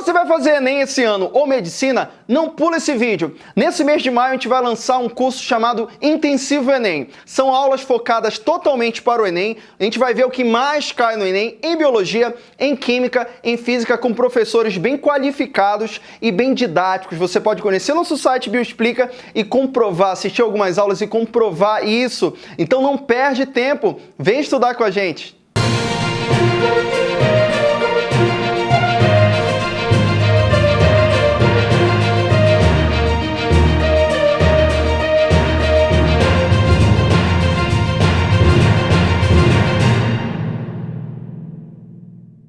você vai fazer Enem esse ano ou Medicina, não pula esse vídeo. Nesse mês de maio a gente vai lançar um curso chamado Intensivo Enem. São aulas focadas totalmente para o Enem. A gente vai ver o que mais cai no Enem em Biologia, em Química, em Física, com professores bem qualificados e bem didáticos. Você pode conhecer nosso site Bioexplica e comprovar, assistir algumas aulas e comprovar isso. Então não perde tempo, vem estudar com a gente.